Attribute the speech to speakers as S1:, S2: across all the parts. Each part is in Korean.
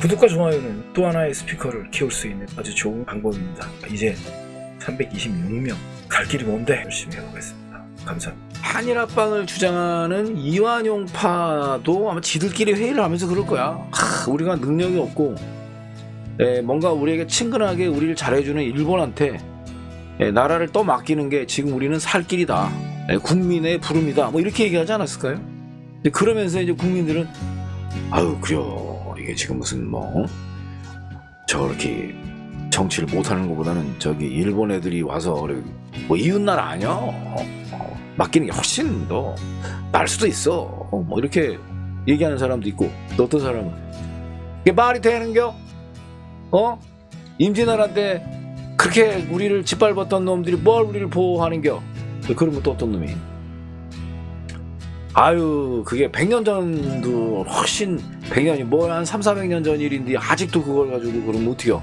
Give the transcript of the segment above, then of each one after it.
S1: 구독과 좋아요는 또 하나의 스피커를 키울 수 있는 아주 좋은 방법입니다. 이제 326명 갈 길이 먼데 열심히 해보겠습니다. 감사합니다. 한일합방을 주장하는 이완용파도 아마 지들끼리 회의를 하면서 그럴 거야. 하, 우리가 능력이 없고 에, 뭔가 우리에게 친근하게 우리를 잘해주는 일본한테 에, 나라를 떠 맡기는 게 지금 우리는 살 길이다. 에, 국민의 부름이다. 뭐 이렇게 얘기하지 않았을까요? 그러면서 이제 국민들은 아유 그래요 이게 지금 무슨 뭐 저렇게 정치를 못하는 것보다는 저기 일본 애들이 와서 뭐 이웃나라 아니야? 어, 맡기는 게 훨씬 더 나을 수도 있어 어, 뭐 이렇게 얘기하는 사람도 있고 또 어떤 사람은. 이게 말이 되는겨? 어? 임진왜란 때 그렇게 우리를 짓밟았던 놈들이 뭘 우리를 보호하는겨? 그러면 또 어떤 놈이 아유 그게 100년 전도 훨씬 100년이 뭐한 3, 400년 전 일인데 아직도 그걸 가지고 그러면 어떡해요?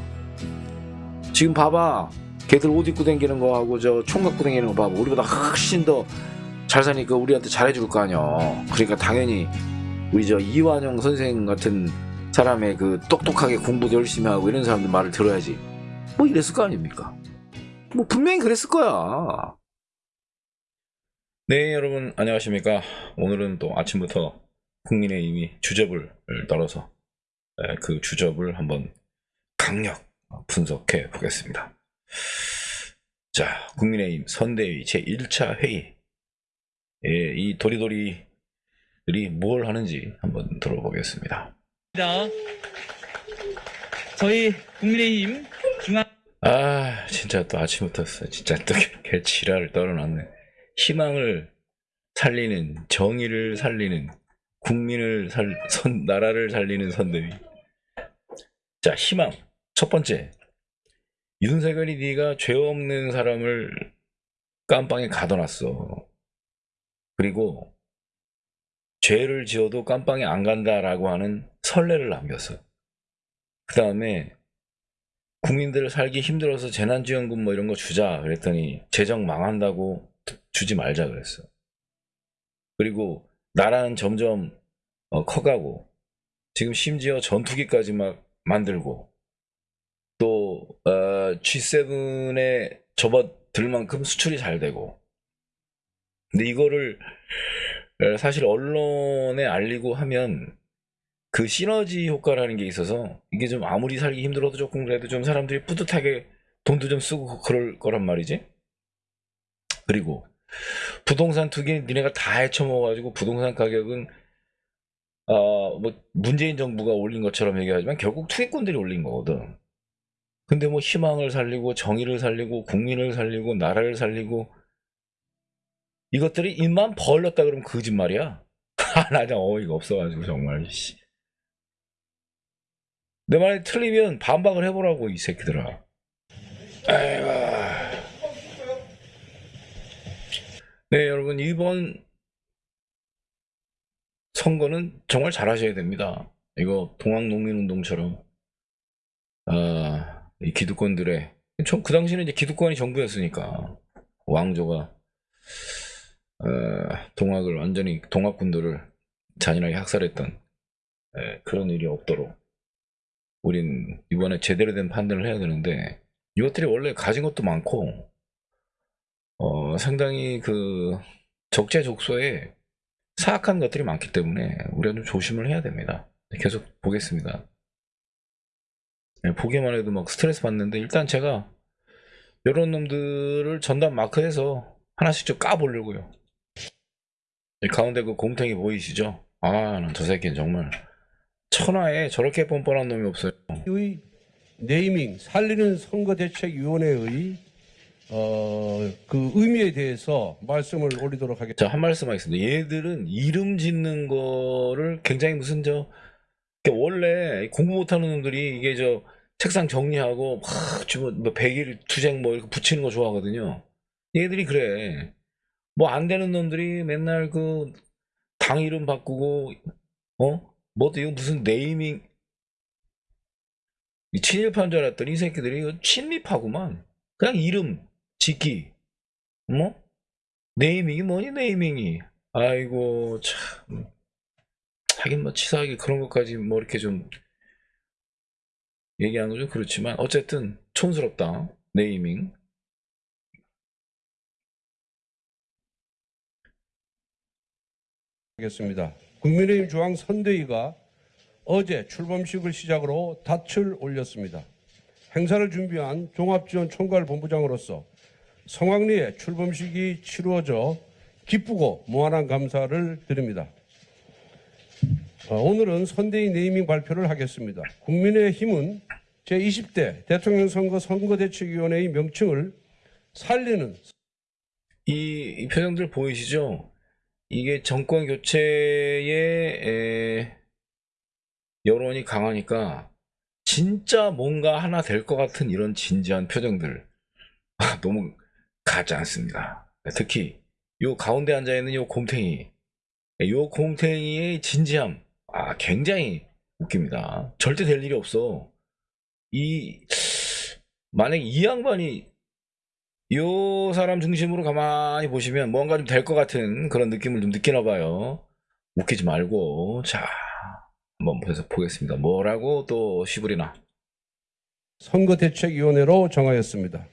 S1: 지금 봐봐. 걔들 옷 입고 다니는 거하고 저 총 갖고 다니는 거 봐봐. 우리보다 훨씬 더 잘 사니까 우리한테 잘해줄 거 아니야. 그러니까 당연히 우리 저 이완용 선생 같은 사람의 그 똑똑하게 공부도 열심히 하고 이런 사람들 말을 들어야지. 뭐 이랬을 거 아닙니까? 뭐 분명히 그랬을 거야
S2: 네 여러분 안녕하십니까? 오늘은 또 아침부터 국민의힘이 주접을 떨어서 에, 그 주접을 한번 강력 분석해 보겠습니다. 자 국민의힘 선대위 제1차 회의. 예, 이 도리도리들이 뭘 하는지 한번 들어보겠습니다.
S3: 저희 국민의힘 중앙
S2: 아 진짜 또 아침부터 진짜 또 개 지랄을 떨어놨네 희망을 살리는 정의를 살리는 국민을 살 선, 나라를 살리는 선대위. 자 희망. 첫 번째. 윤석열이 네가 죄 없는 사람을 깜빵에 가둬놨어. 그리고 죄를 지어도 깜빵에 안 간다라고 하는 선례를 남겼어. 그 다음에 국민들 살기 힘들어서 재난지원금 뭐 이런 거 주자 그랬더니 재정 망한다고 주지 말자 그랬어. 그리고 나라는 점점 어, 커가고 지금 심지어 전투기까지 막 만들고 또 어, G7에 접어들 만큼 수출이 잘 되고 근데 이거를 어, 사실 언론에 알리고 하면 그 시너지 효과라는 게 있어서 이게 좀 아무리 살기 힘들어도 조금 그래도 좀 사람들이 뿌듯하게 돈도 좀 쓰고 그럴 거란 말이지. 그리고 부동산 투기 니네가 다 헤쳐먹어가지고 부동산 가격은 어 뭐 문재인 정부가 올린 것처럼 얘기하지만 결국 투기꾼들이 올린 거거든. 근데 뭐 희망을 살리고 정의를 살리고 국민을 살리고 나라를 살리고 이것들이 입만 벌렸다 그러면 거짓말이야. 나 그냥 어이가 없어가지고 정말 씨. 내 말이 틀리면 반박을 해보라고 이 새끼들아. 아이고. 네 여러분 이번 선거는 정말 잘하셔야 됩니다. 이거 동학농민운동처럼 아, 이 기득권들의 전그 당시는 이제 기득권이 정부였으니까 왕조가 어, 동학을 완전히 동학군들을 잔인하게 학살했던 예, 그런 일이 없도록 우린 이번에 제대로 된 판단을 해야 되는데 이것들이 원래 가진 것도 많고 어, 상당히 그 적재적소에 사악한 것들이 많기 때문에 우리가 좀 조심을 해야 됩니다. 계속 보겠습니다. 네, 보기만 해도 막 스트레스 받는데 일단 제가 이런 놈들을 전담 마크해서 하나씩 좀 까보려고요. 이 가운데 그 곰탱이 보이시죠? 아, 난 저 새끼는 정말 천하에 저렇게 뻔뻔한 놈이 없어요.
S4: 의 네이밍 살리는 선거대책위원회의 어, 그 의미에 대해서 말씀을 올리도록 하겠습니다.
S2: 자, 한 말씀 하겠습니다. 얘들은 이름 짓는 거를 굉장히 무슨 저, 원래 공부 못하는 놈들이 이게 저 책상 정리하고 막 주면 뭐 백일 투쟁 뭐 이렇게 붙이는 거 좋아하거든요. 얘들이 그래. 뭐 안 되는 놈들이 맨날 그 당 이름 바꾸고, 어? 뭐또 이거 무슨 네이밍, 이 친일파인 줄 알았더니 이 새끼들이 이거 친미파구만. 그냥 이름 짓기. 뭐? 네이밍이 뭐니 네이밍이. 아이고 참. 하긴 뭐 치사하게 그런 것까지 뭐 이렇게 좀 얘기하는 건좀 그렇지만 어쨌든 촌스럽다 네이밍
S4: 하겠습니다. 국민의힘 중앙 선대위가 어제 출범식을 시작으로 닻을 올렸습니다. 행사를 준비한 종합지원 총괄 본부장으로서 성황리에 출범식이 치루어져 기쁘고 무한한 감사를 드립니다. 어, 오늘은 선대위 네이밍 발표를 하겠습니다. 국민의힘은 제20대 대통령 선거 선거대책위원회의 명칭을 살리는
S2: 이, 이 표정들 보이시죠? 이게 정권 교체의 에, 여론이 강하니까 진짜 뭔가 하나 될 것 같은 이런 진지한 표정들 아, 너무 가지 않습니다. 특히 요 가운데 앉아 있는 요 곰탱이, 요 곰탱이의 진지함, 아 굉장히 웃깁니다. 절대 될 일이 없어. 이 만약 이 양반이 요 사람 중심으로 가만히 보시면 뭔가 좀 될 것 같은 그런 느낌을 좀 느끼나 봐요. 웃기지 말고 자 한번 보서 보겠습니다. 뭐라고 또 시부리나.
S4: 선거대책위원회로 정하였습니다.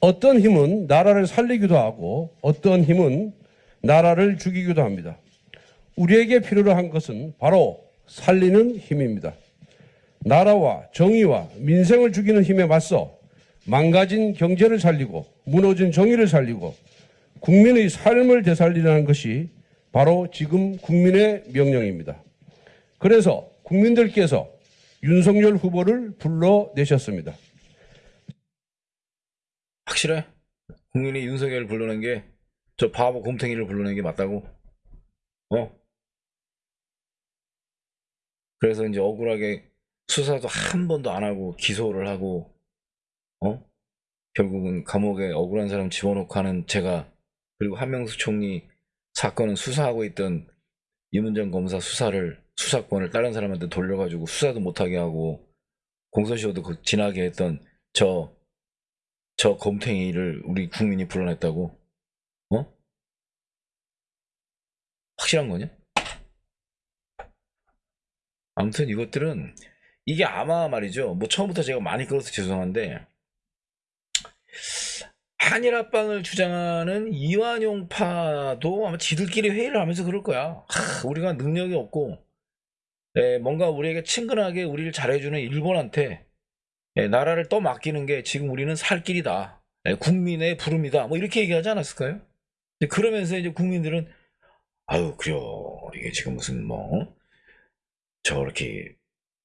S4: 어떤 힘은 나라를 살리기도 하고 어떤 힘은 나라를 죽이기도 합니다. 우리에게 필요로 한 것은 바로 살리는 힘입니다. 나라와 정의와 민생을 죽이는 힘에 맞서 망가진 경제를 살리고 무너진 정의를 살리고 국민의 삶을 되살리라는 것이 바로 지금 국민의 명령입니다. 그래서 국민들께서 윤석열 후보를 불러내셨습니다.
S2: 확실해? 국민이 윤석열을 불러낸 게 저 바보 곰탱이를 불러낸 게 맞다고? 어? 그래서 이제 억울하게 수사도 한 번도 안 하고 기소를 하고 어? 결국은 감옥에 억울한 사람 집어넣고 하는 제가 그리고 한명수 총리 사건은 수사하고 있던 이문정 검사 수사를 수사권을 다른 사람한테 돌려가지고 수사도 못하게 하고 공소시효도 그 지나게 했던 저 저 검탱이를 우리 국민이 불러냈다고? 어? 확실한 거냐? 아무튼 이것들은 이게 아마 말이죠. 뭐 처음부터 제가 많이 끌어서 죄송한데 한일 합방을 주장하는 이완용파도 아마 지들끼리 회의를 하면서 그럴 거야. 하, 우리가 능력이 없고 에, 뭔가 우리에게 친근하게 우리를 잘해주는 일본한테 에, 나라를 떠맡기는 게 지금 우리는 살 길이다. 에, 국민의 부름이다. 뭐 이렇게 얘기하지 않았을까요? 그러면서 이제 국민들은 아유 그래요. 이게 지금 무슨 뭐 저렇게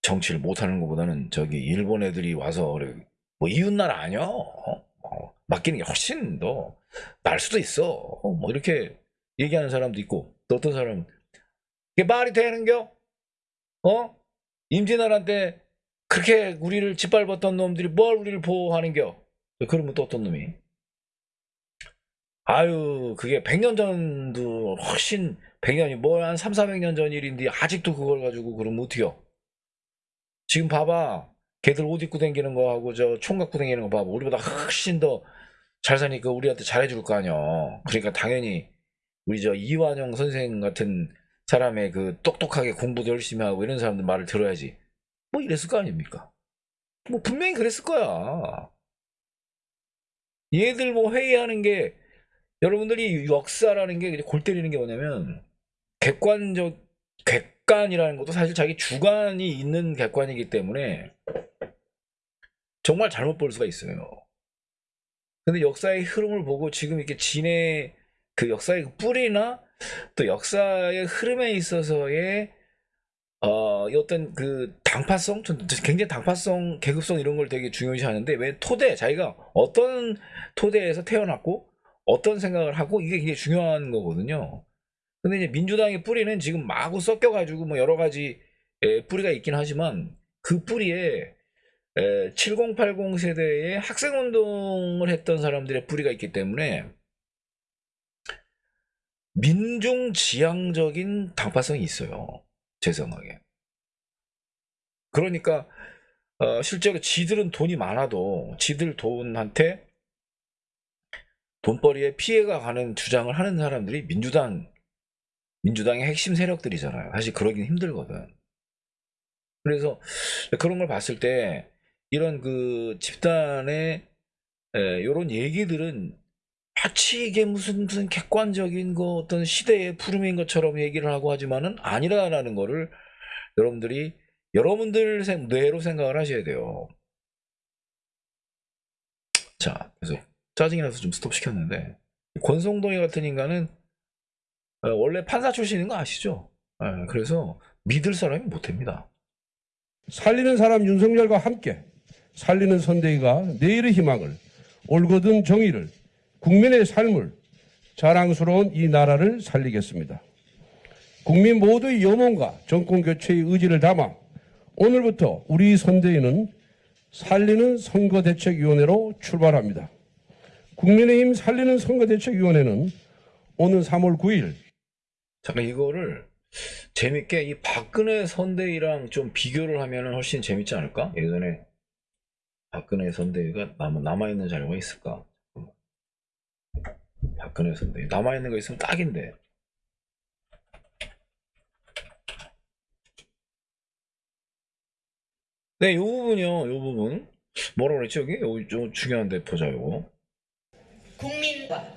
S2: 정치를 못하는 것보다는 저기 일본 애들이 와서 뭐 이웃나라 아니야? 어? 어, 맡기는 게 훨씬 더 나을 수도 있어. 어, 뭐 이렇게 얘기하는 사람도 있고 또 어떤 사람은 이게 말이 되는겨? 어? 임진왜란 때 그렇게 우리를 짓밟았던 놈들이 뭘 우리를 보호하는겨? 그러면 또 어떤 놈이? 아유 그게 100년 전도 훨씬 100년이 뭐한 3, 400년 전 일인데 아직도 그걸 가지고 그러면 어떡해요? 지금 봐봐. 걔들 옷 입고 다니는 거하고 저 총 갖고 다니는 거 봐봐. 우리보다 훨씬 더 잘 사니까 우리한테 잘해줄 거 아니야. 그러니까 당연히 우리 저 이완영 선생 같은 사람의 그 똑똑하게 공부도 열심히 하고 이런 사람들 말을 들어야지 뭐 이랬을 거 아닙니까 뭐 분명히 그랬을 거야 얘들 뭐 회의하는 게 여러분들이 역사라는 게 골 때리는 게 뭐냐면 객관적 객관이라는 것도 사실 자기 주관이 있는 객관이기 때문에 정말 잘못 볼 수가 있어요. 근데 역사의 흐름을 보고 지금 이렇게 진의 그 역사의 그 뿌리나 또 역사의 흐름에 있어서의 어, 이 어떤 그 당파성, 전 굉장히 당파성, 계급성 이런 걸 되게 중요시 하는데 왜 토대, 자기가 어떤 토대에서 태어났고 어떤 생각을 하고 이게 굉장히 중요한 거거든요. 근데 이제 민주당의 뿌리는 지금 마구 섞여가지고 뭐 여러 가지 에, 뿌리가 있긴 하지만 그 뿌리에 에, 7080 세대의 학생운동을 했던 사람들의 뿌리가 있기 때문에 민중 지향적인 당파성이 있어요. 제 생각에. 그러니까 어, 실제로 지들은 돈이 많아도 지들 돈한테 돈벌이에 피해가 가는 주장을 하는 사람들이 민주당 민주당의 핵심 세력들이잖아요. 사실 그러긴 힘들거든. 그래서 그런 걸 봤을 때 이런 그 집단의 이런 얘기들은 마치 이게 무슨 무슨 객관적인 거 어떤 시대의 푸름인 것처럼 얘기를 하고 하지만은 아니라라는 거를 여러분들이 여러분들 생- 뇌로 생각을 하셔야 돼요. 자, 그래서 짜증이 나서 좀 스톱 시켰는데 권성동이 같은 인간은 어, 원래 판사 출신인 거 아시죠? 예, 그래서 믿을 사람이 못 됩니다.
S4: 살리는 사람 윤석열과 함께 살리는 선대위가 내일의 희망을 올곧은 정의를 국민의 삶을 자랑스러운 이 나라를 살리겠습니다. 국민 모두의 염원과 정권 교체의 의지를 담아 오늘부터 우리 선대위는 살리는 선거대책위원회로 출발합니다. 국민의힘 살리는 선거대책위원회는 오는 3월 9일
S2: 잠깐 이거를 재밌게 이 박근혜 선대위랑 좀 비교를 하면 훨씬 재밌지 않을까? 예전에 박근혜 선대위가 남, 남아있는 자료가 있을까? 박근혜 선대위 남아있는 거 있으면 딱인데 네, 이 부분이요, 이 부분 뭐라 그랬지 여기? 여기 좀 중요한데 보자 이거.
S5: 국민과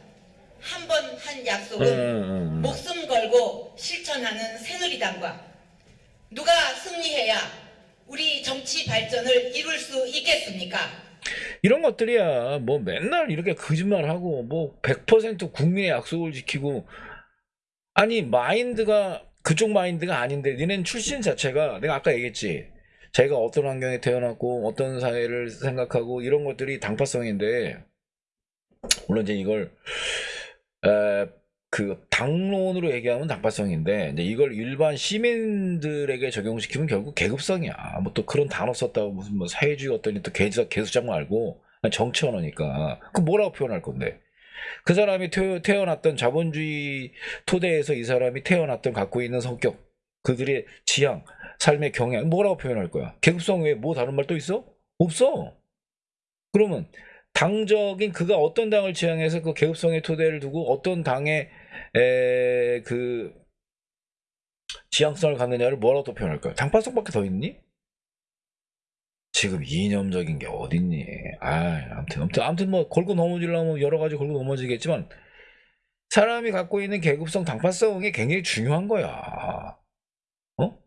S5: 한 번한
S2: 응,
S5: 약속은
S2: 응, 응, 응.
S5: 목숨 걸고 실천하는 새누리당과 누가 승리해야 우리 정치 발전을 이룰 수 있겠습니까?
S2: 이런 것들이야. 뭐 맨날 이렇게 거짓말하고 뭐 100% 국민의 약속을 지키고. 아니 마인드가 그쪽 마인드가 아닌데 니넨 출신 자체가 내가 아까 얘기했지. 자기가 어떤 환경에 태어났고 어떤 사회를 생각하고 이런 것들이 당파성인데. 물론 이제 이걸 에, 그 당론으로 얘기하면 당파성인데 이제 이걸 일반 시민들에게 적용시키면 결국 계급성이야. 뭐 또 그런 단어 썼다고 무슨 뭐 사회주의 어떠니 또 개수 개수작 말고 정치 언어니까 그 뭐라고 표현할 건데 그 사람이 태, 태어 났던 자본주의 토대에서 이 사람이 태어났던 갖고 있는 성격 그들의 지향 삶의 경향 뭐라고 표현할 거야? 계급성 외에 뭐 다른 말 또 있어? 없어. 그러면 당적인 그가 어떤 당을 지향해서 그 계급성의 토대를 두고 어떤 당의 에, 그 지향성을 갖느냐를 뭐라고 또 표현할까요? 당파성밖에 더 있니? 지금 이념적인 게 어딨니? 아, 아무튼 아무튼 아무튼 뭐 걸고 넘어지려면 여러 가지 걸고 넘어지겠지만 사람이 갖고 있는 계급성 당파성이 굉장히 중요한 거야. 어?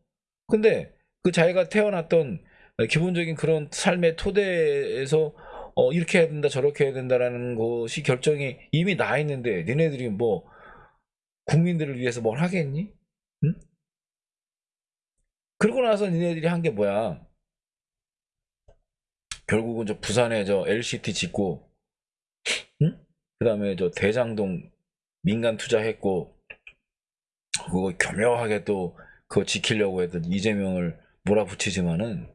S2: 근데 그 자기가 태어났던 기본적인 그런 삶의 토대에서 어, 이렇게 해야 된다, 저렇게 해야 된다라는 것이 결정이 이미 나 있는데, 니네들이 뭐, 국민들을 위해서 뭘 하겠니? 응? 그러고 나서 니네들이 한 게 뭐야? 결국은 저 부산에 저 LCT 짓고, 응? 그 다음에 저 대장동 민간 투자했고, 그거 교묘하게 또 그거 지키려고 했던 이재명을 몰아붙이지만은,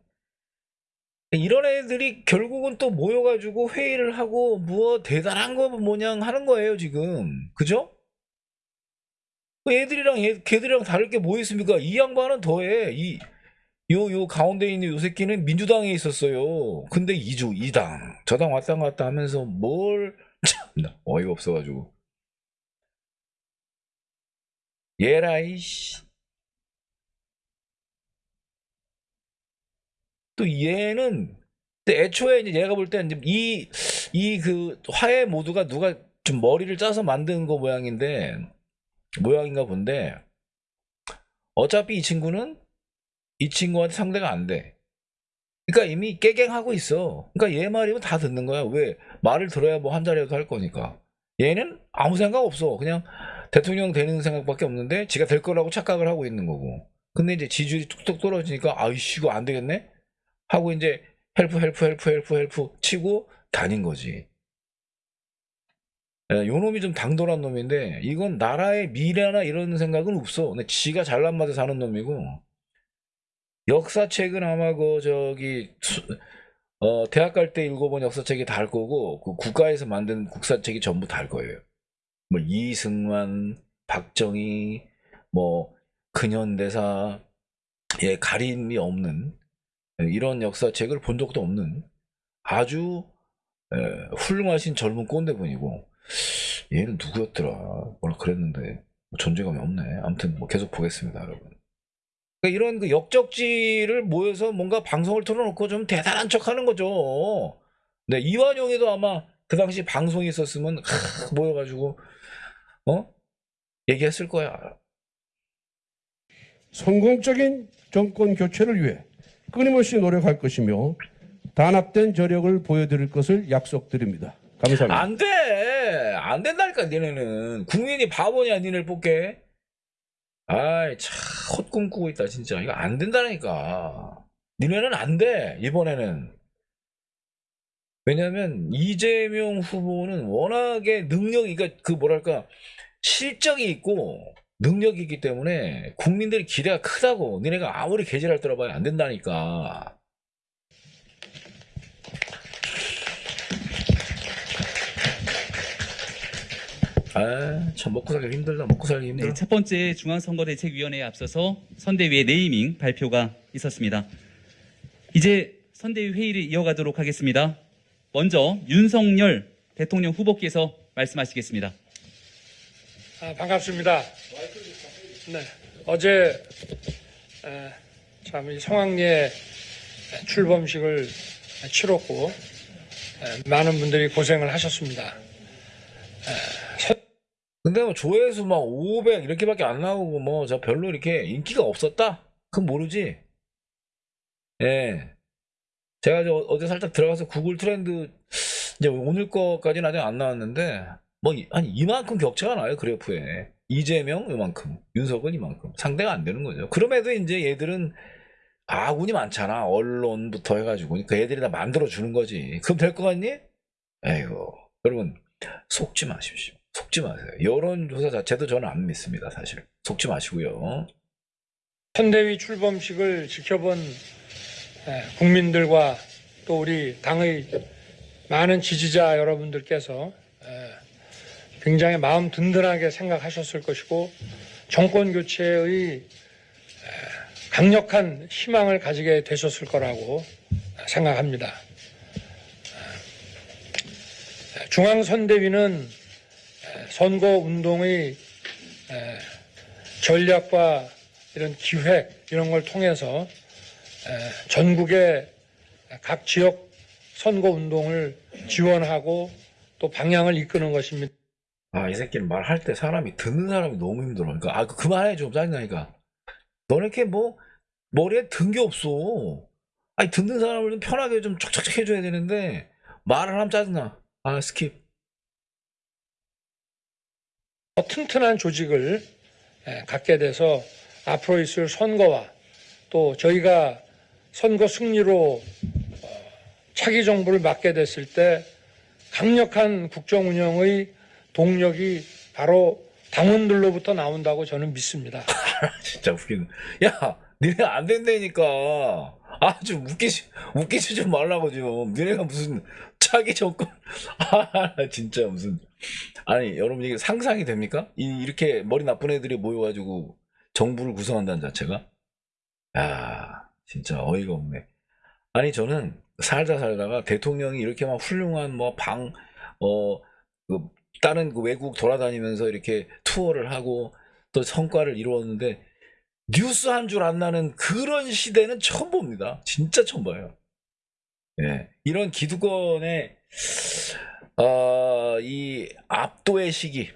S2: 이런 애들이 결국은 또 모여가지고 회의를 하고 뭐 대단한 거 뭐냥 하는 거예요 지금 그죠? 그 애들이랑 얘, 걔들이랑 다를 게 뭐 있습니까? 이 양반은 더해. 이 요 요 가운데 있는 요 새끼는 민주당에 있었어요. 근데 이주 이당. 저당 왔다 갔다 하면서 뭘 참나. 어이가 없어가지고. 얘라이 씨. 또 얘는 애초에 이제 얘가 볼 때는 이 이 그 화해 모두가 누가 좀 머리를 짜서 만든 거 모양인데 모양인가 본데 어차피 이 친구는 이 친구한테 상대가 안 돼. 그러니까 이미 깨갱하고 있어. 그러니까 얘 말이면 다 듣는 거야. 왜 말을 들어야 뭐 한 자리라도 할 거니까. 얘는 아무 생각 없어. 그냥 대통령 되는 생각밖에 없는데 지가 될 거라고 착각을 하고 있는 거고. 근데 이제 지지율이 뚝뚝 떨어지니까 아이씨 이거 안 되겠네. 하고 이제 help help help help help 치고 다닌 거지. 예, 요 놈이 좀 당돌한 놈인데 이건 나라의 미래나 이런 생각은 없어. 근데 지가 잘난 맛에 사는 놈이고 역사책은 아마 그 저기 수- 어, 대학 갈 때 읽어본 역사책이 다 할 거고 그 국가에서 만든 국사책이 전부 다 할 거예요. 뭐 이승만, 박정희, 뭐 근현대사 예 가림이 없는 예, 이런 역사책을 본 적도 없는 아주 예, 훌륭하신 젊은 꼰대분이고 얘는 누구였더라 뭐라 그랬는데 뭐 존재감이 없네 아무튼 뭐 계속 보겠습니다 여러분 그러니까 이런 그 역적지를 모여서 뭔가 방송을 틀어놓고 좀 대단한 척 하는 거죠. 네, 이완용에도 아마 그 당시 방송이 있었으면 하, 모여가지고 어 얘기했을 거야.
S4: 성공적인 정권 교체를 위해 끊임없이 노력할 것이며 단합된 저력을 보여드릴 것을 약속드립니다. 감사합니다.
S2: 안 돼! 안 된다니까, 니네는. 국민이 바보냐, 니네를 뽑게? 아이, 참, 헛꿈 꾸고 있다, 진짜. 이거 안 된다니까. 니네는 안 돼, 이번에는. 왜냐면, 이재명 후보는 워낙에 능력이, 그러니까 그 뭐랄까, 실적이 있고, 능력이 있기 때문에 국민들이 기대가 크다고. 니네가 아무리 개질할 떨어봐야 안 된다니까. 아, 참, 먹고 살기 힘들다, 먹고 살기 힘들어.
S3: 네, 첫 번째 중앙선거대책위원회에 앞서서 선대위의 네이밍 발표가 있었습니다. 이제 선대위 회의를 이어가도록 하겠습니다. 먼저 윤석열 대통령 후보께서 말씀하시겠습니다.
S6: 아, 반갑습니다. 네, 어제 참이 성황리에 출범식을 치렀고 에, 많은 분들이 고생을 하셨습니다.
S2: 근데 뭐 조회수 막 500 이렇게밖에 안 나오고 뭐 저 별로 이렇게 인기가 없었다? 그건 모르지. 예. 제가 저 어제 살짝 들어가서 구글 트렌드 이제 오늘 거까지는 아직 안 나왔는데 뭐 한 이만큼 격차가 나요 그래프에 이재명 이만큼 윤석은 이만큼 상대가 안 되는 거죠. 그럼에도 이제 얘들은 아군이 많잖아 언론부터 해가지고 그 애들이 다 만들어 주는 거지. 그럼 될것 같니? 에이고 여러분 속지 마십시오. 속지 마세요. 여론조사 자체도 저는 안 믿습니다, 사실. 속지 마시고요.
S6: 선대위 출범식을 지켜본 에, 국민들과 또 우리 당의 많은 지지자 여러분들께서 에, 굉장히 마음 든든하게 생각하셨을 것이고 정권 교체의 에, 강력한 희망을 가지게 되셨을 거라고 생각합니다. 에, 중앙선대위는 에, 선거 운동의 에, 전략과 이런 기획 이런 걸 통해서 에, 전국의 각 지역 선거 운동을 지원하고 또 방향을 이끄는 것입니다.
S2: 아, 이 새끼는 말할 때 사람이, 듣는 사람이 너무 힘들어. 그러니까, 아, 그만해, 좀 짜증나니까. 너네 이렇게 뭐, 머리에 든 게 없어. 아니, 듣는 사람을 좀 편하게 좀 촉촉촉 해줘야 되는데, 말을 하면 짜증나. 아, skip.
S6: 더 튼튼한 조직을 에, 갖게 돼서 앞으로 있을 선거와 또 저희가 선거 승리로 어, 차기 정부를 맡게 됐을 때 강력한 국정 운영의 동력이 바로 당원들로부터 나온다고 저는 믿습니다.
S2: 진짜 웃기네. 야, 니네 안 된다니까. 아, 좀 웃기지, 웃기지 좀 말라고 좀. 니네가 무슨 차기 정권. 아, 진짜 무슨. 아니, 여러분 이게 상상이 됩니까? 이, 이렇게 머리 나쁜 애들이 모여가지고 정부를 구성한다는 자체가? 야, 진짜 어이가 없네. 아니, 저는 살다 살다가 대통령이 이렇게 막 훌륭한 뭐 방, 어, 그 다른 그 외국 돌아다니면서 이렇게 투어를 하고 또 성과를 이루었는데 뉴스 한 줄 안 나는 그런 시대는 처음 봅니다. 진짜 처음 봐요. 예. 이런 기득권의 어, 이 압도의 시기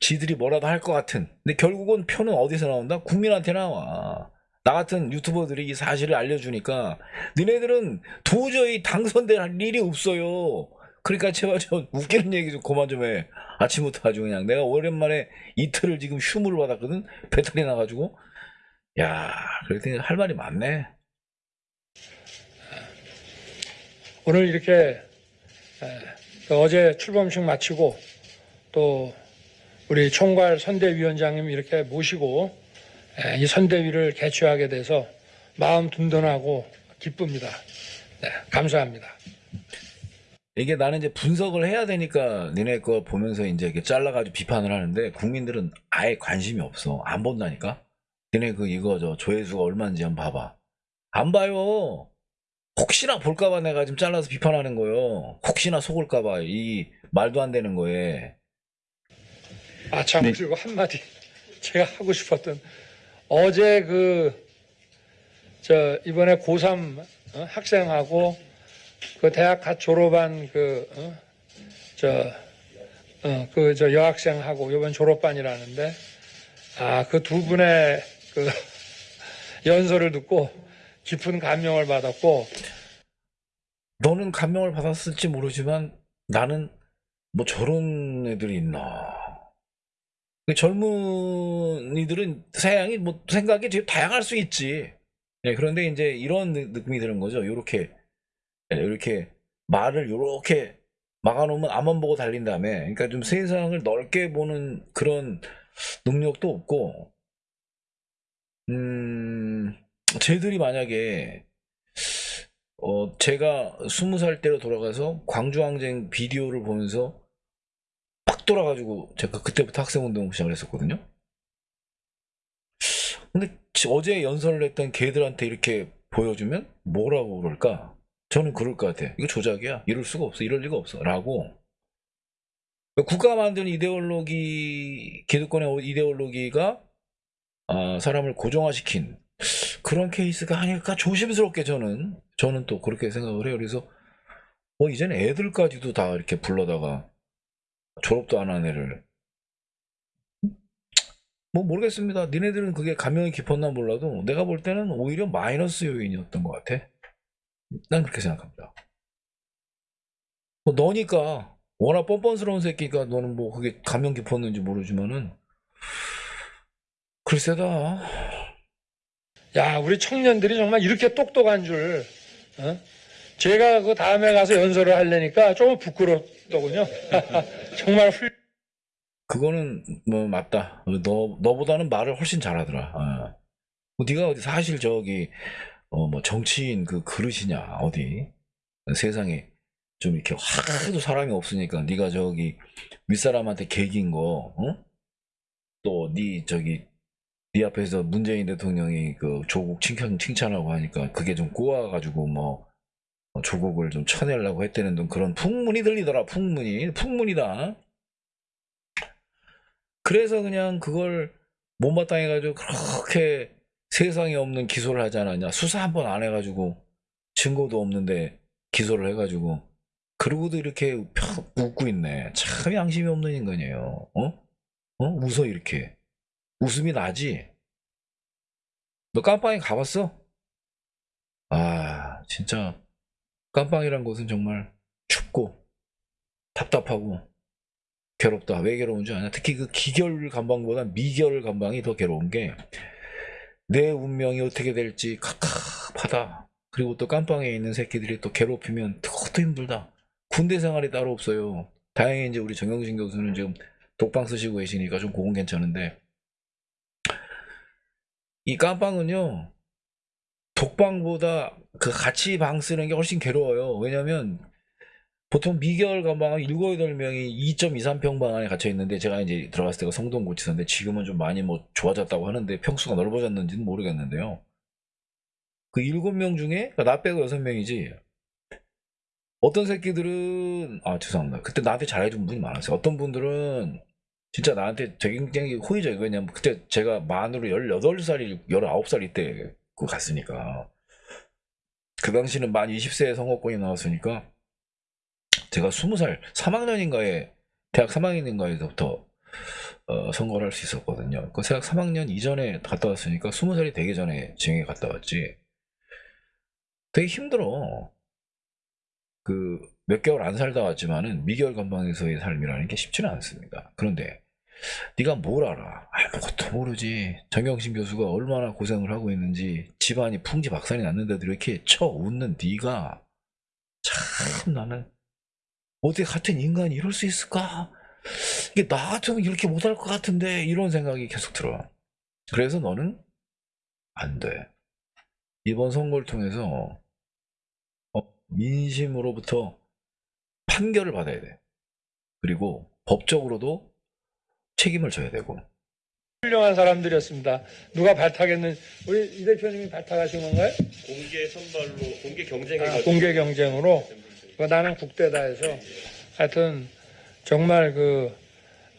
S2: 지들이 뭐라도 할 것 같은 근데 결국은 표는 어디서 나온다? 국민한테 나와 나 같은 유튜버들이 이 사실을 알려주니까 니네들은 도저히 당선될 일이 없어요 그러니까 제발 좀 웃기는 얘기 좀 그만 좀 해 아침부터 아주 그냥 내가 오랜만에 이틀을 지금 휴무를 받았거든 배탈이 나가지고 야 그랬더니 할 말이 많네
S6: 오늘 이렇게 어제 출범식 마치고 또 우리 총괄 선대위원장님 이렇게 모시고 에, 이 선대위를 개최하게 돼서 마음 든든하고 기쁩니다. 네, 감사합니다.
S2: 이게 나는 이제 분석을 해야 되니까 니네 거 보면서 이제 이렇게 잘라가지고 비판을 하는데 국민들은 아예 관심이 없어. 안 본다니까? 니네 그 이거 저 조회수가 얼마인지 한번 봐봐. 안 봐요. 혹시나 볼까봐 내가 지금 잘라서 비판하는 거요. 혹시나 속을까봐 이 말도 안 되는 거에.
S6: 아, 참,
S3: 네.
S6: 그리고 한마디 제가 하고 싶었던 어제 그 저 이번에 고3 어, 학생하고 그 대학 갓 졸업한 그, 어, 저, 어, 그, 저 여학생하고 이번 졸업반이라는데, 아, 그 두 분의 그 연설을 듣고 깊은 감명을 받았고,
S2: 너는 감명을 받았을지 모르지만 나는 뭐 저런 애들이 있나. 그 젊은이들은 사양이 뭐 생각이 되게 다양할 수 있지. 예, 그런데 이제 이런 느- 느낌이 드는 거죠. 요렇게 이렇게 말을 요렇게 막아놓으면 앞만 보고 달린 다음에 그러니까 좀 세상을 넓게 보는 그런 능력도 없고 음 쟤들이 만약에 어 제가 스무 살 때로 돌아가서 광주항쟁 비디오를 보면서 빡 돌아가지고 제가 그때부터 학생운동 시작을 했었거든요. 근데 지- 어제 연설을 했던 걔들한테 이렇게 보여주면 뭐라고 그럴까? 저는 그럴 것 같아. 이거 조작이야. 이럴 수가 없어. 이럴 리가 없어. 라고. 국가 만드는 이데올로기, 기득권의 이데올로기가 아, 사람을 고정화시킨 그런 케이스가 아닐까 조심스럽게 저는 저는 또 그렇게 생각을 해요. 그래서 뭐 이제는 애들까지도 다 이렇게 불러다가 졸업도 안 한 애를 뭐 모르겠습니다. 니네들은 그게 감명이 깊었나 몰라도 내가 볼 때는 오히려 마이너스 요인이었던 것 같아. 난 그렇게 생각합니다. 뭐 너니까 워낙 뻔뻔스러운 새끼가 너는 뭐 그게 감명 깊었는지 모르지만은 글쎄다.
S6: 야, 우리 청년들이 정말 이렇게 똑똑한 줄, 어? 제가 그 다음에 가서 연설을 하려니까 조금 부끄럽더군요. 정말 훌,
S2: 그거는 뭐 맞다. 너 너보다는 말을 훨씬 잘하더라. 어. 뭐 네가 어디 사실 저기 어 뭐 정치인 그 그릇이냐 어디 세상에 좀 이렇게 하도 사람이 없으니까 네가 저기 윗사람한테 개긴 거 어? 또네 저기 네 앞에서 문재인 대통령이 그 조국 칭찬 칭찬하고 하니까 그게 좀 꼬아가지고 뭐 어, 조국을 좀 쳐내려고 했다는 등 그런 풍문이 들리더라 풍문이 풍문이다. 그래서 그냥 그걸 못마땅해가지고 그렇게 세상에 없는 기소를 하지 않았냐. 수사 한 번 안 해가지고 증거도 없는데 기소를 해가지고 그러고도 이렇게 펴- 웃고 있네. 참 양심이 없는 인간이에요. 어? 어? 웃어 이렇게. 웃음이 나지? 너 깜빵에 가봤어? 아 진짜 깜빵이란 곳은 정말 춥고 답답하고 괴롭다. 왜 괴로운 줄 아냐? 특히 그 기결 감방보다 미결 감방이 더 괴로운 게 내 운명이 어떻게 될지 갑갑하다. 그리고 또 깜빵에 있는 새끼들이 또 괴롭히면 그것도 힘들다. 군대 생활이 따로 없어요. 다행히 이제 우리 정영진 교수는 지금 독방 쓰시고 계시니까 좀 그건 괜찮은데 이 깜빵은요 독방보다 그 같이 방 쓰는 게 훨씬 괴로워요. 왜냐면 보통 미결 감방은 7, 8명이 2.23평 방 안에 갇혀 있는데 제가 이제 들어갔을 때가 성동고치사인데 지금은 좀 많이 뭐 좋아졌다고 하는데 평수가 넓어졌는지는 모르겠는데요. 그 7명 중에 그러니까 나 빼고 6명이지. 어떤 새끼들은 아 죄송합니다. 그때 나한테 잘해준 분이 많았어요. 어떤 분들은 진짜 나한테 굉장히 호의적이고 왜냐면 그때 제가 만으로 18살이 19살 이 때 그 갔으니까 그 당시는 만 20세에 선거권이 나왔으니까 제가 20살 3학년인가에 대학 3학년인가에서부터 어, 선거를 할 수 있었거든요. 그 대학 3학년 이전에 갔다 왔으니까 20살이 되기 전에 지역에 갔다 왔지. 되게 힘들어. 그 몇 개월 안 살다 왔지만은 미결 감방에서의 삶이라는 게 쉽지는 않습니다. 그런데 네가 뭘 알아? 아무것도 모르지. 정영신 교수가 얼마나 고생을 하고 있는지 집안이 풍지 박산이 났는데도 이렇게 쳐 웃는 네가 참 나는 어떻게 같은 인간이 이럴 수 있을까? 이게 나 같으면 이렇게 못할 것 같은데 이런 생각이 계속 들어. 그래서 너는 안 돼. 이번 선거를 통해서 어, 민심으로부터 판결을 받아야 돼. 그리고 법적으로도 책임을 져야 되고.
S6: 훌륭한 사람들이었습니다. 누가 발탁했는, 우리 이 대표님이 발탁하신 건가요?
S7: 공개 선발로 공개
S6: 아,
S7: 경쟁해가지고
S6: 공개 경쟁으로. 그 나는 국대다 해서. 하여튼, 정말 그,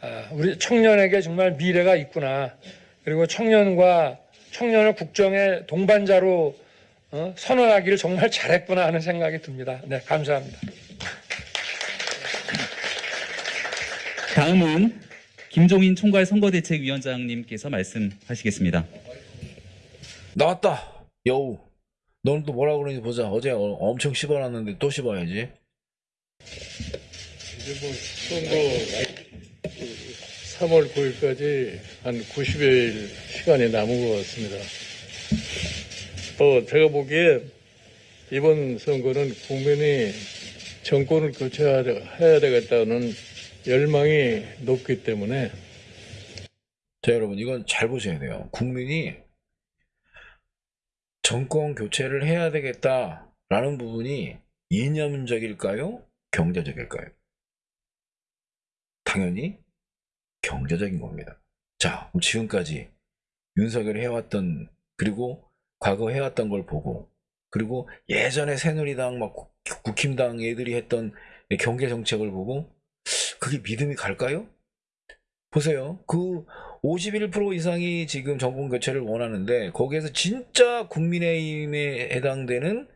S6: 아, 우리 청년에게 정말 미래가 있구나. 그리고 청년과 청년을 국정의 동반자로 어, 선언하기를 정말 잘했구나 하는 생각이 듭니다. 네, 감사합니다.
S3: 다음은 김종인 총괄 선거대책위원장님께서 말씀하시겠습니다.
S2: 나왔다. 여우. 너는 또 뭐라 그러는지 보자. 어제 어- 엄청 씹어놨는데 또 씹어야지.
S8: 이제 뭐 선거 3월 9일까지 한 90여일 시간이 남은 것 같습니다. 어, 제가 보기에 이번 선거는 국민이 정권을 교체해야 되겠다는 열망이 높기 때문에
S2: 자, 여러분, 이건 잘 보셔야 돼요. 국민이 정권 교체를 해야 되겠다라는 부분이 이념적일까요? 경제적일까요? 당연히 경제적인 겁니다. 자, 지금까지 윤석열이 해왔던, 그리고 과거 해왔던 걸 보고, 그리고 예전에 새누리당, 막 국- 국힘당 애들이 했던 경제 정책을 보고, 그게 믿음이 갈까요? 보세요. 그 51% 이상이 지금 정권 교체를 원하는데 거기에서 진짜 국민의힘에 해당되는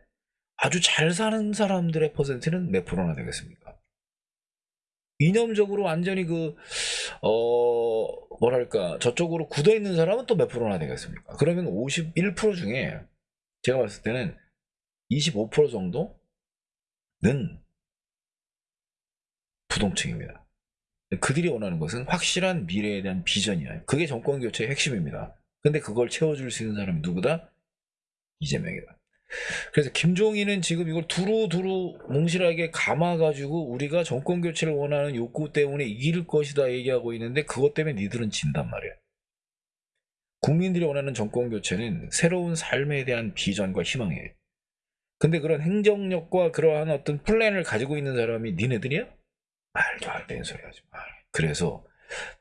S2: 아주 잘 사는 사람들의 퍼센트는 몇 프로나 되겠습니까? 이념적으로 완전히 그, 어, 뭐랄까, 저쪽으로 굳어 있는 사람은 또 몇 프로나 되겠습니까? 그러면 51% 중에 제가 봤을 때는 25% 정도는 부동층입니다. 그들이 원하는 것은 확실한 미래에 대한 비전이야. 그게 정권 교체의 핵심입니다. 근데 그걸 채워줄 수 있는 사람이 누구다? 이재명이다. 그래서 김종인은 지금 이걸 두루두루 몽실하게 감아가지고 우리가 정권 교체를 원하는 욕구 때문에 이길 것이다 얘기하고 있는데 그것 때문에 니들은 진단 말이야. 국민들이 원하는 정권 교체는 새로운 삶에 대한 비전과 희망이에요. 근데 그런 행정력과 그러한 어떤 플랜을 가지고 있는 사람이 니네들이야? 말도 안 되는 소리 하지 마. 그래서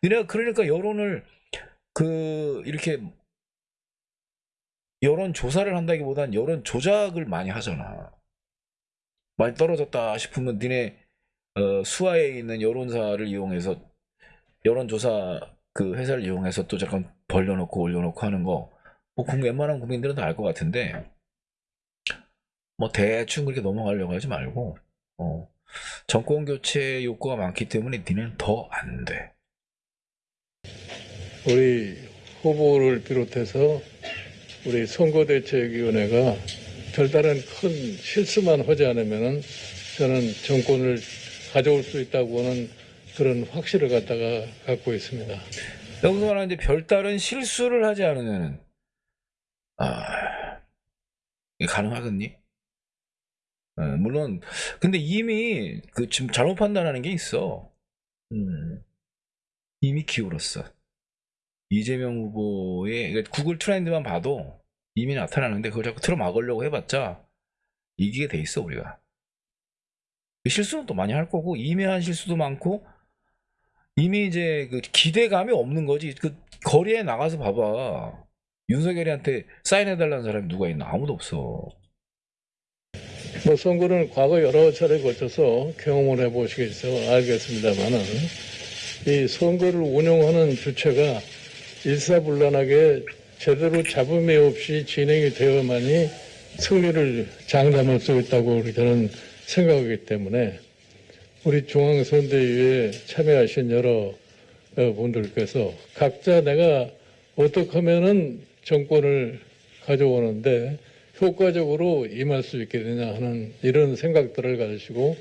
S2: 니네가 그러니까 여론을 그 이렇게 여론 조사를 한다기보단 여론 조작을 많이 하잖아. 많이 떨어졌다 싶으면 니네 어, 수하에 있는 여론사를 이용해서 여론조사 그 회사를 이용해서 또 잠깐 벌려놓고 올려놓고 하는 거, 뭐 국- 웬만한 국민들은 다 알 것 같은데, 뭐 대충 그렇게 넘어가려고 하지 말고, 어, 정권 교체 욕구가 많기 때문에 니는 더 안 돼.
S8: 우리 후보를 비롯해서 우리 선거대책위원회가 별다른 큰 실수만 하지 않으면 저는 정권을 가져올 수 있다고 하는 그런 확신을 갖다가 갖고 있습니다.
S2: 여기서 말하는 이제 별다른 실수를 하지 않으면, 아, 가능하겠니? 어, 물론, 근데 이미 그 지금 잘못 판단하는 게 있어. 음, 이미 기울었어. 이재명 후보의 그러니까 구글 트렌드만 봐도 이미 나타나는데 그걸 자꾸 틀어 막으려고 해봤자 이기게 돼 있어 우리가. 실수는 또 많이 할 거고 이미 한 실수도 많고 이미 이제 그 기대감이 없는 거지. 그 거리에 나가서 봐봐. 윤석열이한테 사인해달라는 사람이 누가 있나? 아무도 없어.
S8: 뭐 선거는 과거 여러 차례 거쳐서 경험을 해보시겠어 알겠습니다만은 이 선거를 운영하는 주체가 일사불란하게 제대로 잡음이 없이 진행이 되어야만이 승리를 장담할 수 있다고 저는 생각하기 때문에 우리 중앙선대위에 참여하신 여러 어, 분들께서 각자 내가 어떻게 하면은 정권을 가져오는데 효과적으로 임할 수 있게 되냐 하는 이런 생각들을 가지시고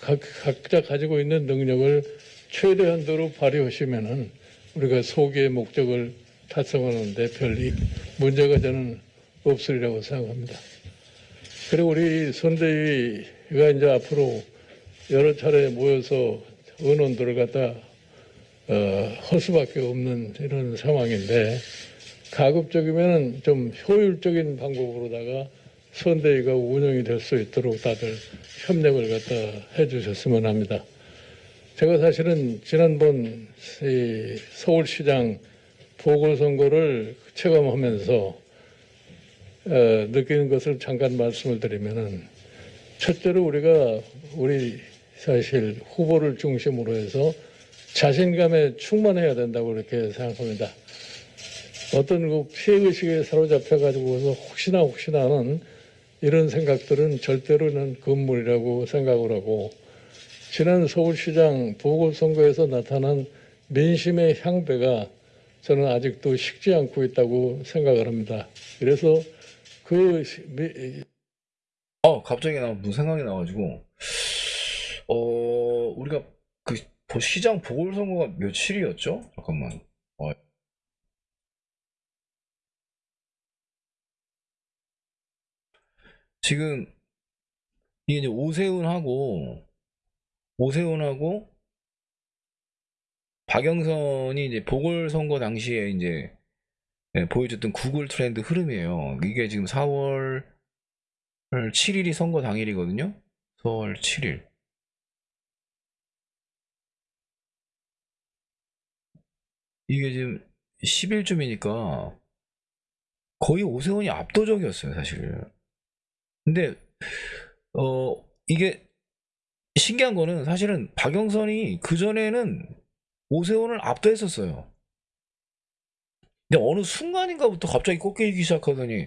S8: 각, 각자 가지고 있는 능력을 최대한도로 발휘하시면은 우리가 소기의 목적을 달성하는데 별 이- 문제가 저는 없으리라고 생각합니다. 그리고 우리 선대위가 이제 앞으로 여러 차례 모여서 의논들을 갖다 어, 할 수밖에 없는 이런 상황인데 가급적이면 좀 효율적인 방법으로다가 선대위가 운영이 될 수 있도록 다들 협력을 갖다 해주셨으면 합니다. 제가 사실은 지난번 이 서울시장 보궐선거를 체감하면서 어, 느끼는 것을 잠깐 말씀을 드리면은 첫째로 우리가 우리 사실 후보를 중심으로 해서 자신감에 충만해야 된다고 그렇게 생각합니다. 어떤 그 피해의식에 사로잡혀가지고서 혹시나 혹시나 하는 이런 생각들은 절대로는 금물이라고 생각을 하고 지난 서울시장 보궐선거에서 나타난 민심의 향배가 저는 아직도 식지 않고 있다고 생각을 합니다. 그래서 그
S2: 어 갑자기 나 무슨 생각이 나가지고 어 우리가 그 보- 시장 보궐선거가 며칠이었죠? 잠깐만 어. 지금 이게 이제 오세훈하고 오세훈하고 박영선이 이제 보궐선거 당시에 이제 예, 보여줬던 구글 트렌드 흐름이에요. 이게 지금 4월 7일이 선거 당일이거든요. 4월 7일. 이게 지금 10일쯤이니까 거의 오세훈이 압도적이었어요, 사실. 근데 어 이게 신기한 거는 사실은 박영선이 그 전에는 오세훈을 압도했었어요. 근데 어느 순간인가부터 갑자기 꺾이기 시작하더니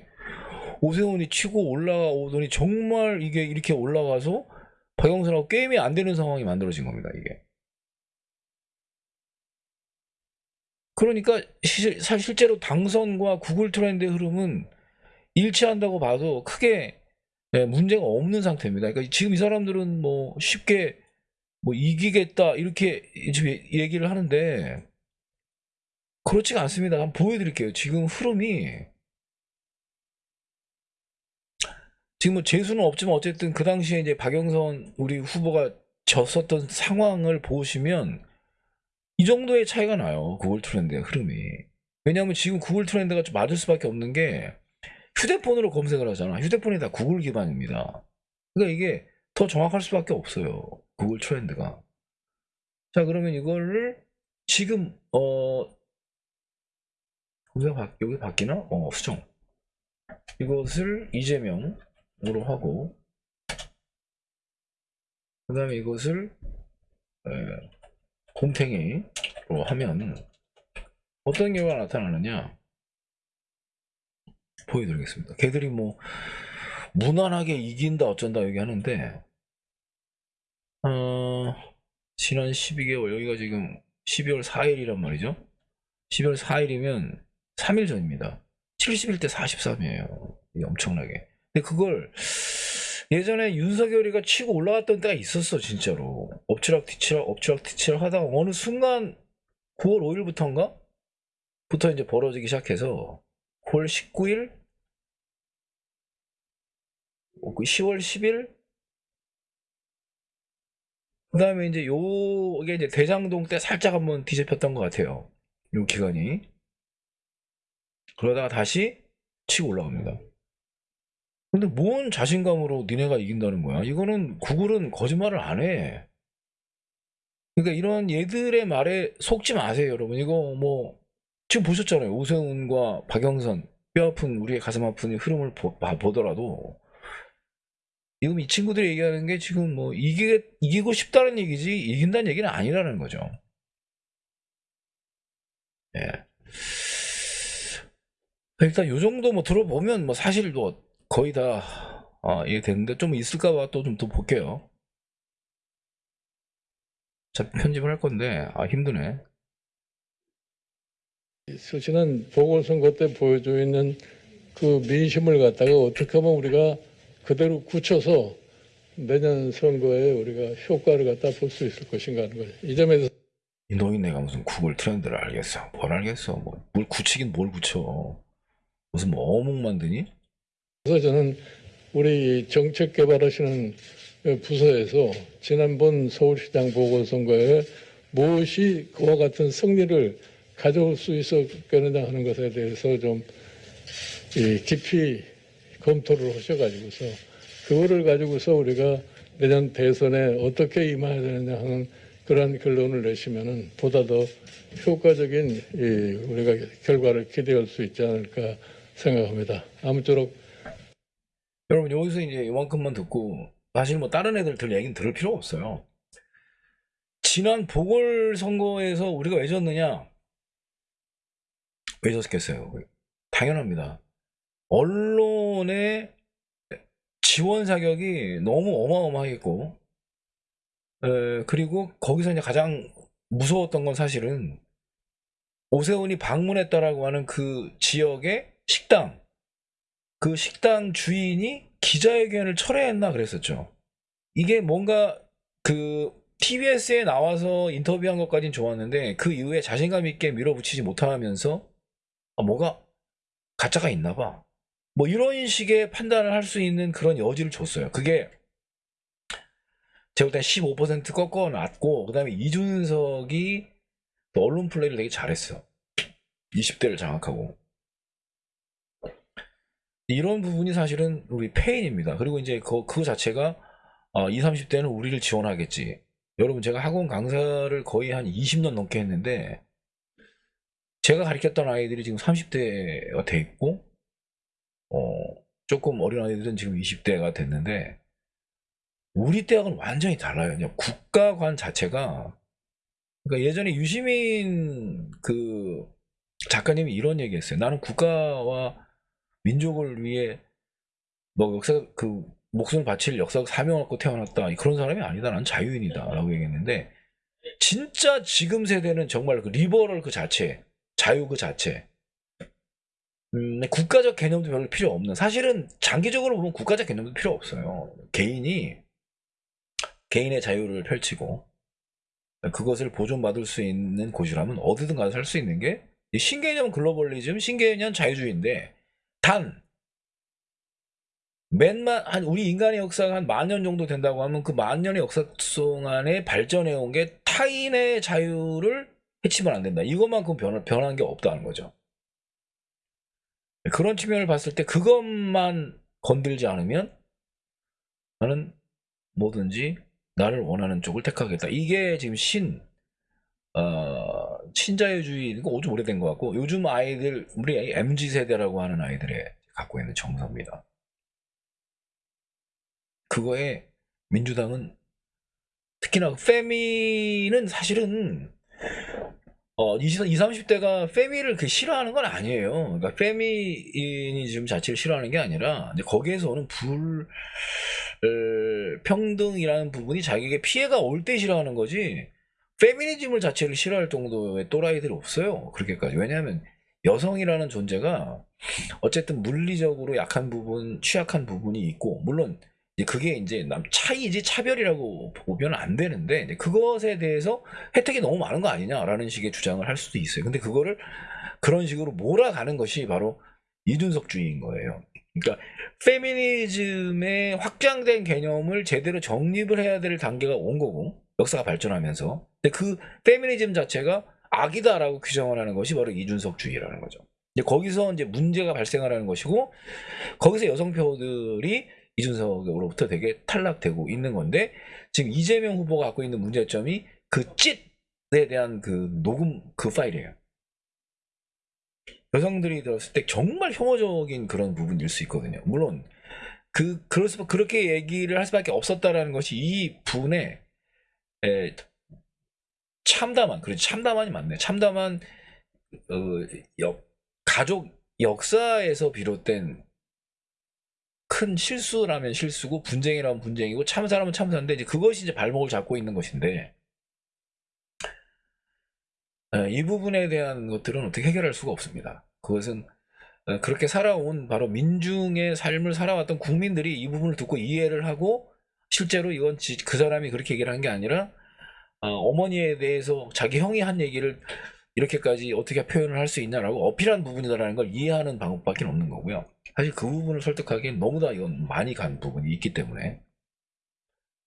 S2: 오세훈이 치고 올라오더니 정말 이게 이렇게 올라가서 박영선하고 게임이 안 되는 상황이 만들어진 겁니다, 이게. 그러니까 시- 사- 실제로 당선과 구글 트렌드의 흐름은 일치한다고 봐도 크게 예, 문제가 없는 상태입니다. 그러니까 지금 이 사람들은 뭐 쉽게 뭐 이기겠다 이렇게 지금 얘기를 하는데 그렇지가 않습니다. 한번 보여드릴게요. 지금 흐름이 지금 뭐 재수는 없지만 어쨌든 그 당시에 이제 박영선 우리 후보가 졌었던 상황을 보시면 이 정도의 차이가 나요. 구글 트렌드의 흐름이. 왜냐하면 지금 구글 트렌드가 좀 맞을 수밖에 없는 게 휴대폰으로 검색을 하잖아. 휴대폰이 다 구글 기반입니다. 그러니까 이게 더 정확할 수밖에 없어요. 구글 트렌드가. 자, 그러면 이거를 지금 어 바, 여기 바뀌나? 어, 수정. 이것을 이재명으로 하고 그 다음에 이것을 에, 곰탱이로 하면 어떤 결과가 나타나느냐 보여드리겠습니다. 걔들이 뭐 무난하게 이긴다 어쩐다 얘기하는데 어, 지난 12개월 여기가 지금 12월 4일이란 말이죠. 12월 4일이면 3일 전입니다. 71대 43이에요. 이게 엄청나게. 근데 그걸 예전에 윤석열이가 치고 올라갔던 때가 있었어 진짜로 엎치락 뒤치락 엎치락 뒤치락 하다가 어느 순간 9월 5일부터인가 부터 이제 벌어지기 시작해서 9월 19일 10월 10일 그 다음에 이제 요게 이제 대장동 때 살짝 한번 뒤집혔던 것 같아요 요 기간이 그러다가 다시 치고 올라갑니다 근데 뭔 자신감으로 니네가 이긴다는 거야? 이거는 구글은 거짓말을 안 해. 그러니까 이런 얘들의 말에 속지 마세요, 여러분. 이거 뭐 지금 보셨잖아요. 오세훈과 박영선 뼈 아픈 우리의 가슴 아픈 흐름을 보, 봐- 보더라도 지금 이 친구들이 얘기하는 게 지금 뭐 이기, 이기고 싶다는 얘기지 이긴다는 얘기는 아니라는 거죠. 예. 일단 요 정도 뭐 들어보면 뭐 사실 뭐 거의 다 아, 이해되는데 좀 있을까 봐 또 좀 더 볼게요. 자 편집을 할 건데 아 힘드네.
S8: 지난 보궐선거 때 보여져 있는 그 민심을 갖다가 어떻게 하면 우리가 그대로 굳혀서 내년 선거에 우리가 효과를 갖다 볼 수 있을 것인가 하는 거죠. 이 점에서
S2: 이 노인네가 무슨 구글 트렌드를 알겠어? 뭘 알겠어? 뭐 뭘 굳히긴 뭘 굳혀? 무슨 뭐 어묵 만드니?
S8: 저는 우리 정책 개발하시는 부서에서 지난번 서울시장 보궐선거에 무엇이 그와 같은 승리를 가져올 수 있었겠느냐 하는 것에 대해서 좀이 깊이 검토를 하셔가지고서 그거를 가지고서 우리가 내년 대선에 어떻게 임해야 되느냐 하는 그런 결론을 내시면은 보다 더 효과적인 이 우리가 결과를 기대할 수 있지 않을까 생각합니다. 아무쪼록
S2: 여러분 여기서 이제 이만큼만 듣고 사실 뭐 다른 애들 들 얘기는 들을 필요 없어요. 지난 보궐선거에서 우리가 왜 졌느냐? 왜 졌겠어요? 당연합니다. 언론의 지원 사격이 너무 어마어마하겠고, 에, 그리고 거기서 이제 가장 무서웠던 건 사실은 오세훈이 방문했다라고 하는 그 지역의 식당, 그 식당 주인이 기자회견을 철회했나 그랬었죠. 이게 뭔가 그 TBS에 나와서 인터뷰한 것까진 좋았는데 그 이후에 자신감 있게 밀어붙이지 못하면서 아, 뭐가 가짜가 있나 봐. 뭐 이런 식의 판단을 할 수 있는 그런 여지를 줬어요. 그게 제가 볼땐 15% 꺾어 놨고 그 다음에 이준석이 또 언론 플레이를 되게 잘했어. 20대를 장악하고. 이런 부분이 사실은 우리 페인입니다. 그리고 이제 그, 그 자체가 아, 20, 30대는 우리를 지원하겠지. 여러분 제가 학원 강사를 거의 한 20년 넘게 했는데 제가 가르쳤던 아이들이 지금 30대가 돼 있고 어, 조금 어린 아이들은 지금 20대가 됐는데 우리 때하고는 완전히 달라요. 그냥 국가관 자체가 그러니까 예전에 유시민 그 작가님이 이런 얘기했어요. 나는 국가와 민족을 위해 뭐 역사 그 목숨을 바칠 역사적 사명을 갖고 태어났다 그런 사람이 아니다. 나는 자유인이다라고 얘기했는데 진짜 지금 세대는 정말 그 리버럴 그 자체, 자유 그 자체. 음, 국가적 개념도 별로 필요 없는. 사실은 장기적으로 보면 국가적 개념도 필요 없어요. 개인이 개인의 자유를 펼치고 그것을 보존받을 수 있는 곳이라면 어디든 가서 살 수 있는 게 신개념 글로벌리즘, 신개념 자유주의인데 단 맨만 한 우리 인간의 역사가 한 만 년 정도 된다고 하면 그 만 년의 역사 동안에 발전해 온 게 타인의 자유를 해치면 안 된다. 이것만큼 변, 변한 게 없다는 거죠. 그런 측면을 봤을 때 그것만 건들지 않으면 나는 뭐든지 나를 원하는 쪽을 택하겠다. 이게 지금 신, 어, 신자유주의, 이거 좀 오래된 것 같고, 요즘 아이들, 우리 MZ 세대라고 하는 아이들의 갖고 있는 정서입니다. 그거에 민주당은 특히나 그 페미는 사실은 어, 20, 30대가 페미를 그 싫어하는 건 아니에요. 그러니까 페미니즘 자체를 싫어하는 게 아니라 거기에서 오는 불 을, 평등이라는 부분이 자기에게 피해가 올 때 싫어하는 거지. 페미니즘을 자체를 싫어할 정도의 또라이들이 없어요. 그렇게까지. 왜냐하면 여성이라는 존재가 어쨌든 물리적으로 약한 부분, 취약한 부분이 있고 물론 그게 이제 남 차이지 차별이라고 보면 안 되는데 이제 그것에 대해서 혜택이 너무 많은 거 아니냐라는 식의 주장을 할 수도 있어요. 근데 그거를 그런 식으로 몰아가는 것이 바로 이준석주의인 거예요. 그러니까 페미니즘의 확장된 개념을 제대로 정립을 해야 될 단계가 온 거고 역사가 발전하면서 근데 그 페미니즘 자체가 악이다라고 규정을 하는 것이 바로 이준석주의라는 거죠. 이제 거기서 이제 문제가 발생하라는 것이고 거기서 여성표들이 이준석으로부터 되게 탈락되고 있는 건데 지금 이재명 후보가 갖고 있는 문제점이 그 찢에 대한 그 녹음 그 파일이에요. 여성들이 들었을 때 정말 혐오적인 그런 부분일 수 있거든요. 물론 그 그럴 수 그렇게 얘기를 할 수밖에 없었다라는 것이 이 분의 에, 참담한 그렇지 참담한이 맞네. 참담한 어, 역, 가족 역사에서 비롯된 큰 실수라면 실수고 분쟁이라면 분쟁이고 참사라면 참사인데 이제 그것이 이제 발목을 잡고 있는 것인데 에, 이 부분에 대한 것들은 어떻게 해결할 수가 없습니다. 그것은 어, 그렇게 살아온 바로 민중의 삶을 살아왔던 국민들이 이 부분을 듣고 이해를 하고 실제로 이건 지- 그 사람이 그렇게 얘기를 한 게 아니라 어, 머니에 대해서 자기 형이 한 얘기를 이렇게까지 어떻게 표현을 할 수 있냐라고 어필한 부분이다라는 걸 이해하는 방법밖에 없는 거고요. 사실 그 부분을 설득하기엔 너무나 이건 많이 간 부분이 있기 때문에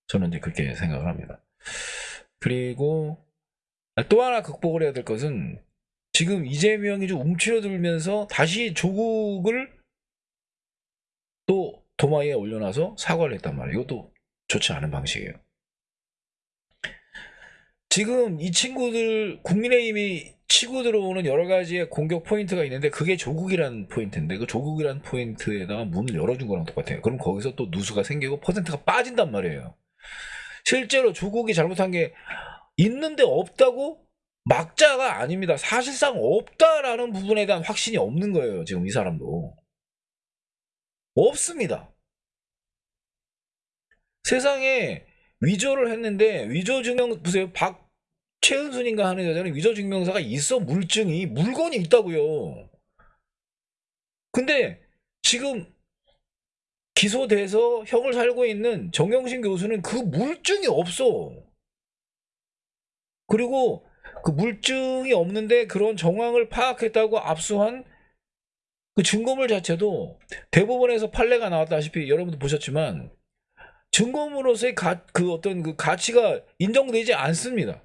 S2: 저는 이제 그렇게 생각을 합니다. 그리고 또 하나 극복을 해야 될 것은 지금 이재명이 좀 움츠러들면서 다시 조국을 또 도마에 올려놔서 사과를 했단 말이에요. 이것도 좋지 않은 방식이에요. 지금 이 친구들 국민의힘이 치고 들어오는 여러 가지의 공격 포인트가 있는데 그게 조국이라는 포인트인데 그 조국이라는 포인트에다가 문을 열어준 거랑 똑같아요. 그럼 거기서 또 누수가 생기고 퍼센트가 빠진단 말이에요. 실제로 조국이 잘못한 게 있는데 없다고 막자가 아닙니다. 사실상 없다라는 부분에 대한 확신이 없는 거예요. 지금 이 사람도. 없습니다. 세상에 위조를 했는데 위조 증명 보세요. 박 최은순인가 하는 여자는 위조 증명서가 있어 물증이 물건이 있다고요. 근데 지금 기소돼서 형을 살고 있는 정영신 교수는 그 물증이 없어. 그리고 그 물증이 없는데 그런 정황을 파악했다고 압수한 그 증거물 자체도 대법원에서 판례가 나왔다시피 여러분도 보셨지만 증거물로서의 가, 그 어떤 그 가치가 인정되지 않습니다.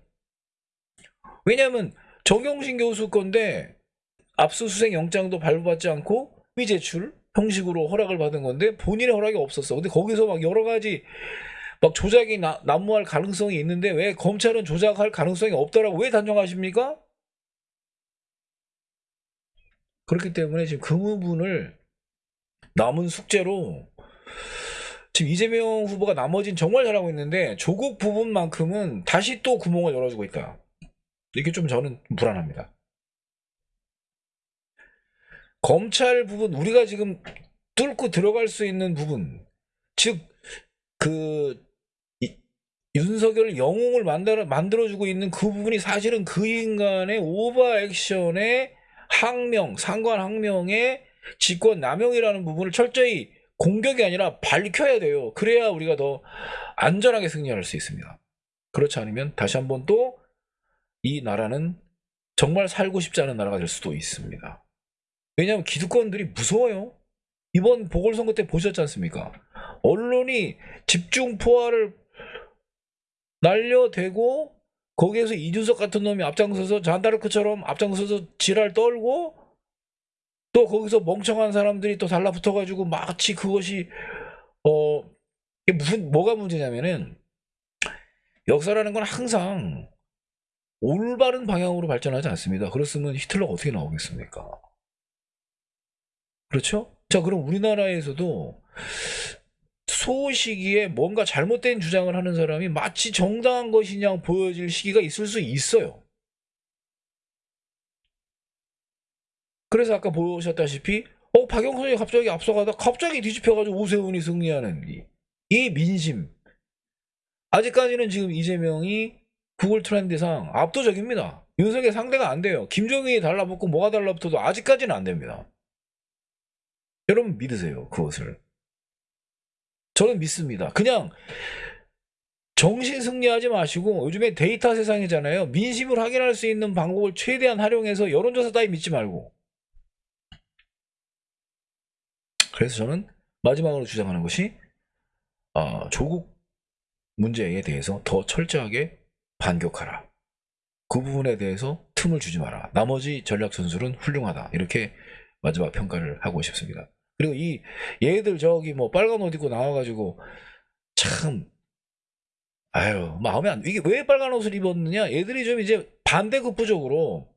S2: 왜냐하면 정영신 교수 건데 압수수색 영장도 발부받지 않고 위 제출 형식으로 허락을 받은 건데 본인의 허락이 없었어. 근데 거기서 막 여러 가지 막 조작이 나, 난무할 가능성이 있는데 왜 검찰은 조작할 가능성이 없다라고 왜 단정하십니까? 그렇기 때문에 지금 그 부분을 남은 숙제로 지금 이재명 후보가 나머진 정말 잘하고 있는데 조국 부분만큼은 다시 또 구멍을 열어주고 있다. 이게 좀 저는 불안합니다. 검찰 부분 우리가 지금 뚫고 들어갈 수 있는 부분 즉그 윤석열 영웅을 만들어 만들어주고 있는 그 부분이 사실은 그 인간의 오버 액션의 항명 상관 항명의 직권 남용이라는 부분을 철저히 공격이 아니라 밝혀야 돼요. 그래야 우리가 더 안전하게 승리할 수 있습니다. 그렇지 않으면 다시 한번 또 이 나라는 정말 살고 싶지 않은 나라가 될 수도 있습니다. 왜냐하면 기득권들이 무서워요. 이번 보궐선거 때 보셨지 않습니까? 언론이 집중 포화를 날려대고 거기에서 이준석 같은 놈이 앞장서서 잔다르크처럼 앞장서서 지랄 떨고 또 거기서 멍청한 사람들이 또 달라붙어가지고 마치 그것이 어 무슨 뭐가 문제냐면은 역사라는 건 항상 올바른 방향으로 발전하지 않습니다. 그렇으면 히틀러가 어떻게 나오겠습니까? 그렇죠? 자, 그럼 우리나라에서도 소시기에 뭔가 잘못된 주장을 하는 사람이 마치 정당한 것이냐 보여질 시기가 있을 수 있어요. 그래서 아까 보셨다시피 어 박영선이 갑자기 앞서가다 갑자기 뒤집혀가지고 오세훈이 승리하는 이, 이 민심 아직까지는 지금 이재명이 구글 트렌드상 압도적입니다. 윤석열 상대가 안 돼요. 김종인이 달라붙고 뭐가 달라붙어도 아직까지는 안 됩니다. 여러분 믿으세요 그것을 저는 믿습니다 그냥 정신 승리하지 마시고 요즘에 데이터 세상이잖아요 민심을 확인할 수 있는 방법을 최대한 활용해서 여론조사 따위 믿지 말고 그래서 저는 마지막으로 주장하는 것이 어, 조국 문제에 대해서 더 철저하게 반격하라 그 부분에 대해서 틈을 주지 마라 나머지 전략 선수는 훌륭하다 이렇게 마지막 평가를 하고 싶습니다. 그리고 이 얘들 저기 뭐 빨간 옷 입고 나와가지고 참 아유 마음에 안 이게 왜 빨간 옷을 입었느냐? 얘들이 좀 이제 반대급부적으로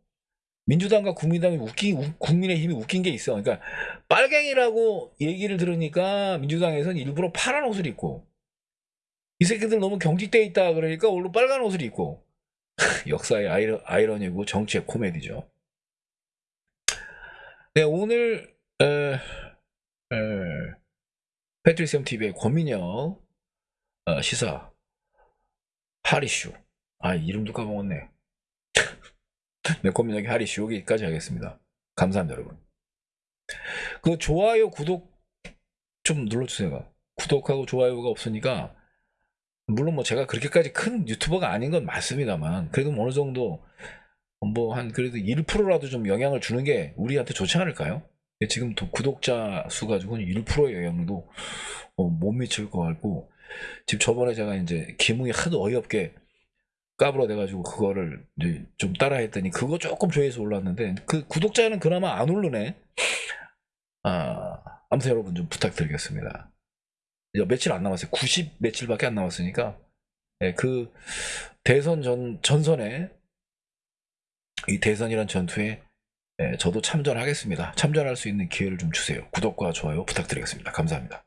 S2: 민주당과 국민당이 웃긴 우- 국민의힘이 웃긴 게 있어. 그러니까 빨갱이라고 얘기를 들으니까 민주당에서는 일부러 파란 옷을 입고 이 새끼들 너무 경직돼 있다 그러니까 오늘 빨간 옷을 입고. 역사의 아이러, 아이러니고 정치의 코미디죠. 네, 오늘 에, 에, 패트리시엄 TV의 권민영 어, 시사 하리슈. 아 이름도 까먹었네. 네, 권민영의 하리슈 여기까지 하겠습니다. 감사합니다 여러분. 그 좋아요 구독 좀 눌러주세요. 구독하고 좋아요가 없으니까 물론 뭐 제가 그렇게까지 큰 유튜버가 아닌 건 맞습니다만 그래도 뭐 어느 정도 뭐 한 그래도 1%라도 좀 영향을 주는 게 우리한테 좋지 않을까요? 지금 도- 구독자 수 가지고는 1%의 영향도 어, 못 미칠 것 같고 지금 저번에 제가 이제 기뭉이 하도 어이없게 까불어대가지고 그거를 이제 좀 따라 했더니 그거 조금 조회수 올랐는데 그 구독자는 그나마 안 오르네. 아 아무튼 여러분 좀 부탁드리겠습니다. 며칠 안 남았어요. 90 며칠밖에 안 남았으니까 예, 그 대선 전 전선에 이 대선이란 전투에 예, 저도 참전하겠습니다. 참전할 수 있는 기회를 좀 주세요. 구독과 좋아요 부탁드리겠습니다. 감사합니다.